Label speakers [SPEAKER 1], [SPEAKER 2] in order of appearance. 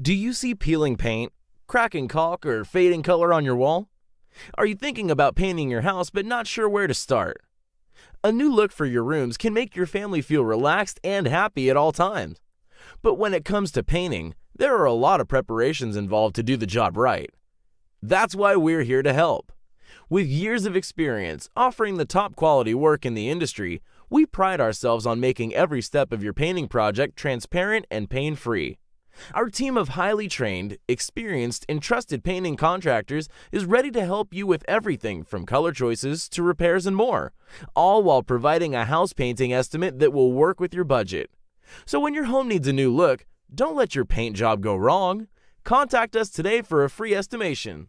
[SPEAKER 1] Do you see peeling paint, cracking caulk, or fading color on your wall? Are you thinking about painting your house but not sure where to start? A new look for your rooms can make your family feel relaxed and happy at all times. But when it comes to painting, there are a lot of preparations involved to do the job right. That's why we're here to help. With years of experience offering the top quality work in the industry, we pride ourselves on making every step of your painting project transparent and pain free. Our team of highly trained, experienced, and trusted painting contractors is ready to help you with everything from color choices to repairs and more, all while providing a house painting estimate that will work with your budget. So when your home needs a new look, don't let your paint job go wrong. Contact us today for a free estimation.